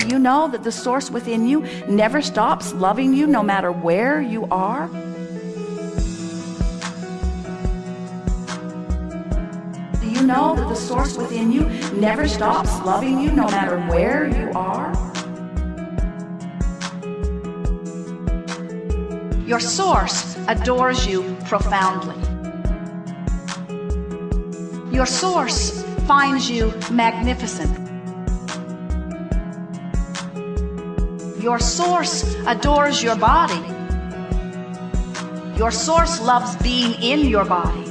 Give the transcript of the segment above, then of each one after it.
Do you know that the source within you never stops loving you no matter where you are? Do you know that the source within you never stops loving you no matter where you are? Your source adores you profoundly. Your source finds you magnificent. Your source adores your body. Your source loves being in your body.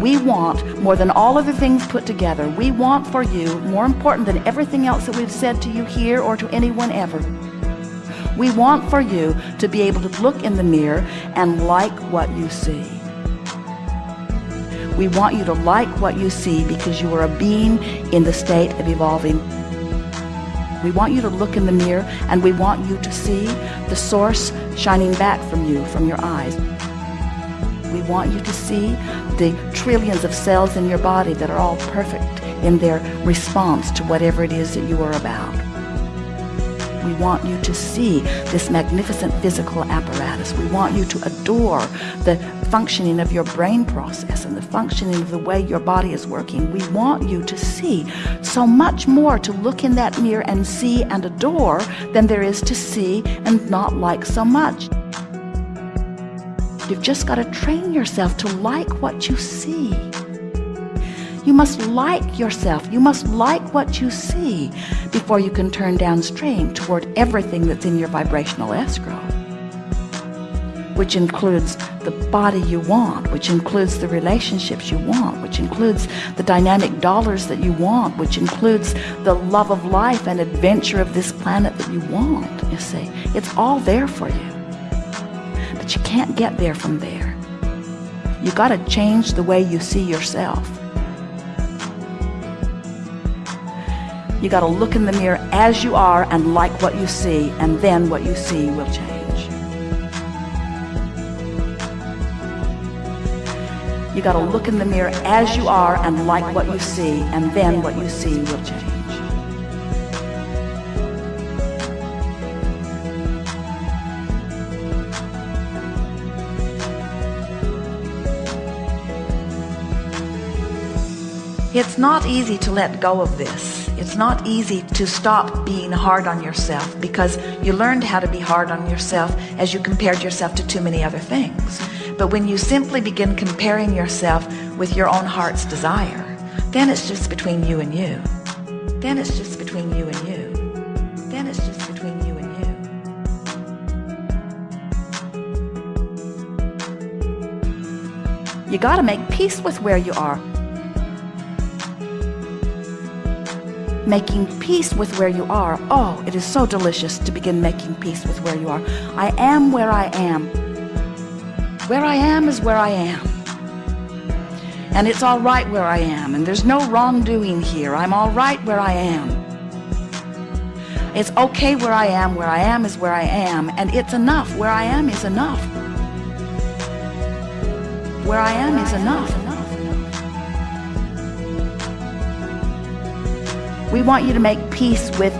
We want more than all other things put together. We want for you more important than everything else that we've said to you here or to anyone ever. We want for you to be able to look in the mirror and like what you see. We want you to like what you see because you are a being in the state of evolving. We want you to look in the mirror and we want you to see the source shining back from you, from your eyes. We want you to see the trillions of cells in your body that are all perfect in their response to whatever it is that you are about. We want you to see this magnificent physical apparatus. We want you to adore the functioning of your brain process and the functioning of the way your body is working. We want you to see so much more to look in that mirror and see and adore than there is to see and not like so much. You've just got to train yourself to like what you see. You must like yourself. You must like what you see before you can turn downstream toward everything that's in your vibrational escrow, which includes the body you want, which includes the relationships you want, which includes the dynamic dollars that you want, which includes the love of life and adventure of this planet that you want. You see, it's all there for you but you can't get there from there. You got to change the way you see yourself. You got to look in the mirror as you are and like what you see, and then what you see will change. You got to look in the mirror as you are and like what you see, and then what you see will change. It's not easy to let go of this. It's not easy to stop being hard on yourself because you learned how to be hard on yourself as you compared yourself to too many other things. But when you simply begin comparing yourself with your own heart's desire, then it's just between you and you. Then it's just between you and you. Then it's just between you and you. You got to make peace with where you are. Making peace with where you are. Oh, it is so delicious to begin making peace with where you are. I am where I am. Where I am is where I am. And it's all right where I am. And there's no wrongdoing here. I'm all right where I am. It's okay where I am. Where I am is where I am. And it's enough. Where I am is enough. Where I am is enough. We want you to make peace with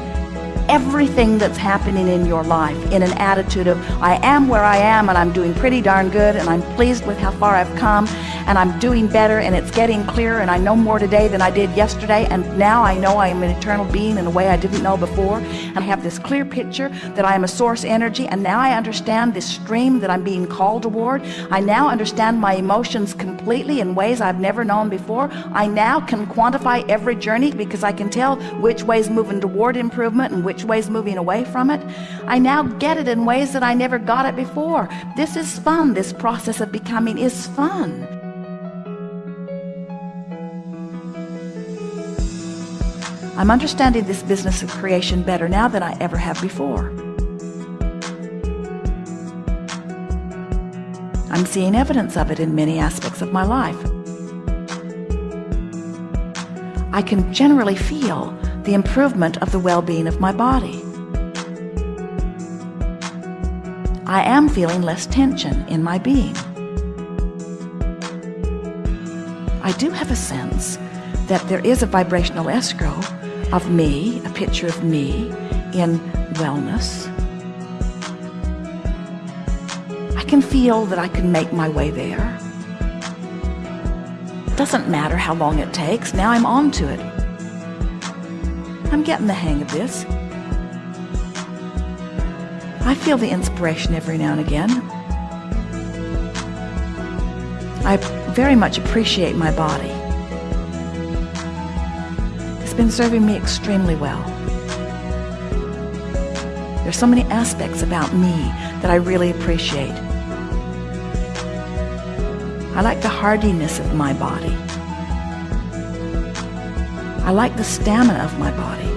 everything that's happening in your life in an attitude of I am where I am and I'm doing pretty darn good and I'm pleased with how far I've come and I'm doing better and it's getting clearer and I know more today than I did yesterday and now I know I am an eternal being in a way I didn't know before and I have this clear picture that I am a source energy and now I understand this stream that I'm being called toward. I now understand my emotions completely in ways I've never known before. I now can quantify every journey because I can tell which way is moving toward improvement and which way is moving away from it. I now get it in ways that I never got it before. This is fun. This process of becoming is fun I'm understanding this business of creation better now than I ever have before. I'm seeing evidence of it in many aspects of my life. I can generally feel the improvement of the well-being of my body. I am feeling less tension in my being. I do have a sense that there is a vibrational escrow of me, a picture of me in wellness. I can feel that I can make my way there. Doesn't matter how long it takes, now I'm on to it. I'm getting the hang of this. I feel the inspiration every now and again. I very much appreciate my body. Been serving me extremely well. There's so many aspects about me that I really appreciate. I like the hardiness of my body. I like the stamina of my body.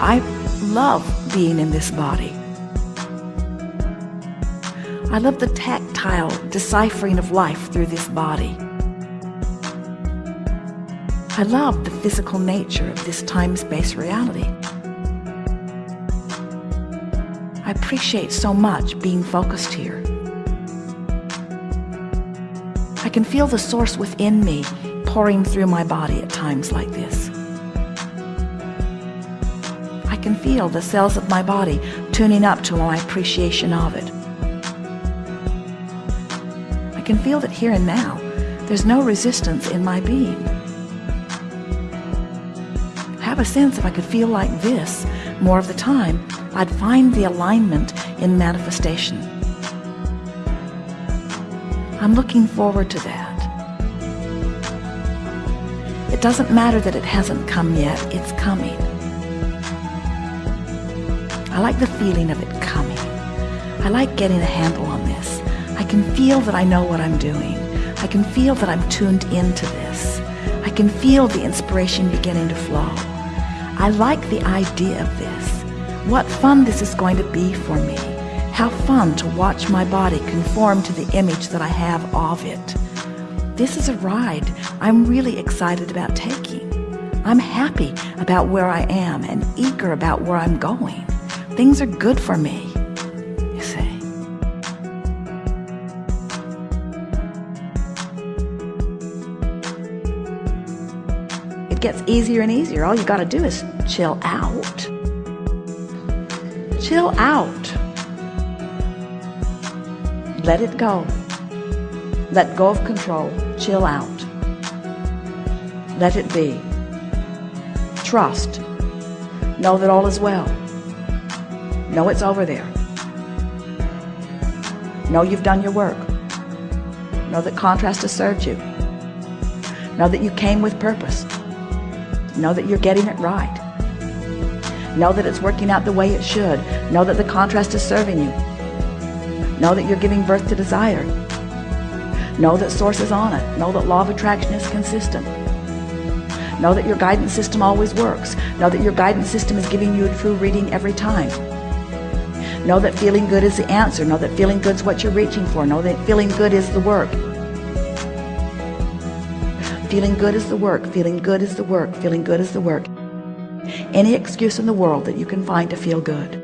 I love being in this body. I love the tactile deciphering of life through this body. I love the physical nature of this time-space reality. I appreciate so much being focused here. I can feel the source within me pouring through my body at times like this. I can feel the cells of my body tuning up to my appreciation of it. I can feel that here and now, there's no resistance in my being. Have a sense if I could feel like this more of the time, I'd find the alignment in manifestation. I'm looking forward to that. It doesn't matter that it hasn't come yet, it's coming. I like the feeling of it coming. I like getting a handle on this. I can feel that I know what I'm doing. I can feel that I'm tuned into this. I can feel the inspiration beginning to flow. I like the idea of this. What fun this is going to be for me. How fun to watch my body conform to the image that I have of it. This is a ride I'm really excited about taking. I'm happy about where I am and eager about where I'm going. Things are good for me, gets easier and easier. All you got to do is chill out. Chill out. Let it go. Let go of control. Chill out. Let it be. Trust. Know that all is well. Know it's over there. Know you've done your work. Know that contrast has served you. Know that you came with purpose. Know that you're getting it right. Know that it's working out the way it should. Know that the contrast is serving you. Know that you're giving birth to desire. Know that source is on it. Know that law of attraction is consistent. Know that your guidance system always works. Know that your guidance system is giving you a true reading every time. Know that feeling good is the answer. Know that feeling good is what you're reaching for. Know that feeling good is the work. Feeling good is the work. Feeling good is the work. Feeling good is the work. Any excuse in the world that you can find to feel good.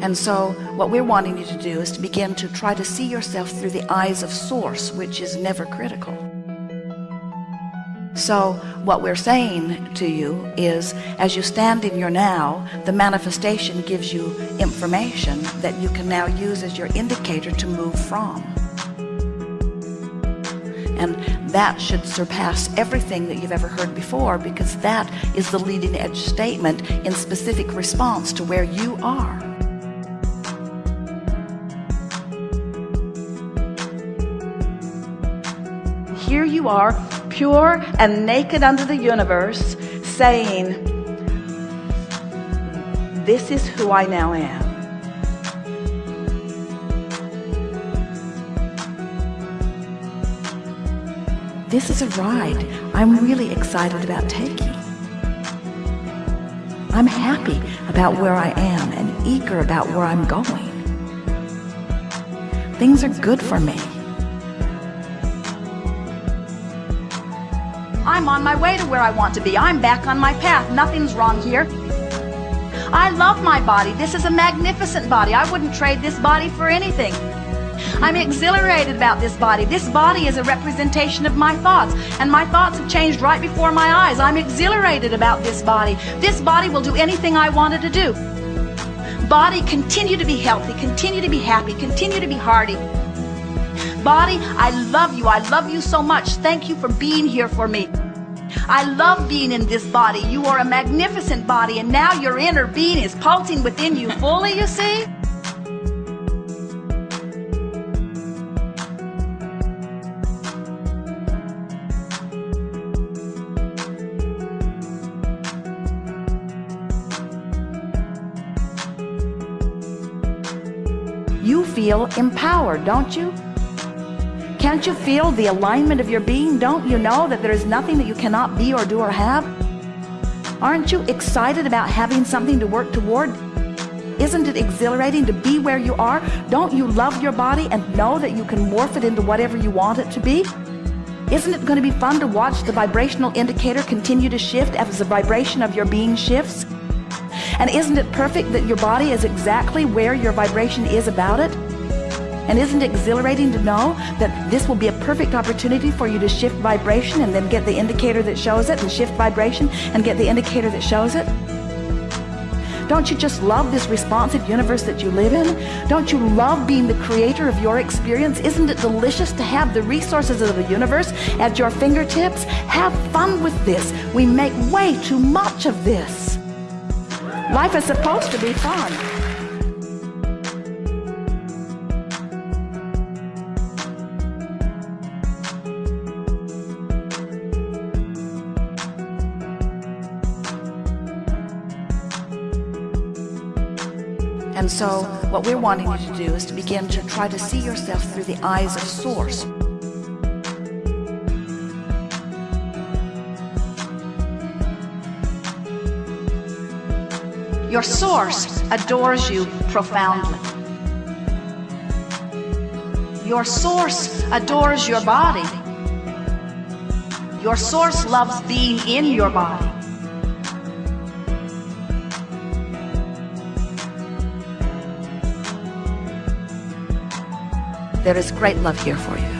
And so what we're wanting you to do is to begin to try to see yourself through the eyes of source, which is never critical. So what we're saying to you is as you stand in your now, the manifestation gives you information that you can now use as your indicator to move from. And that should surpass everything that you've ever heard before because that is the leading edge statement in specific response to where you are. Here you are, pure and naked under the universe, saying, This is who I now am. This is a ride I'm really excited about taking. I'm happy about where I am and eager about where I'm going. Things are good for me. I'm on my way to where I want to be. I'm back on my path. Nothing's wrong here. I love my body. This is a magnificent body. I wouldn't trade this body for anything. I'm exhilarated about this body. This body is a representation of my thoughts, and my thoughts have changed right before my eyes. I'm exhilarated about this body. This body will do anything I wanted to do. Body, continue to be healthy, continue to be happy, continue to be hearty. Body, I love you. I love you so much. Thank you for being here for me. I love being in this body. You are a magnificent body, and now your inner being is pulsing within you fully, you see? You feel empowered, don't you? Can't you feel the alignment of your being? Don't you know that there is nothing that you cannot be or do or have? Aren't you excited about having something to work toward? Isn't it exhilarating to be where you are? Don't you love your body and know that you can morph it into whatever you want it to be? Isn't it going to be fun to watch the vibrational indicator continue to shift as the vibration of your being shifts? And isn't it perfect that your body is exactly where your vibration is about it? And isn't it exhilarating to know that this will be a perfect opportunity for you to shift vibration and then get the indicator that shows it and shift vibration and get the indicator that shows it? Don't you just love this responsive universe that you live in? Don't you love being the creator of your experience? Isn't it delicious to have the resources of the universe at your fingertips? Have fun with this. We make way too much of this. Life is supposed to be fun. So what we're wanting you to do is to begin to try to see yourself through the eyes of Source. Your source adores you profoundly. Your source adores your body. Your source loves being in your body. There is great love here for you.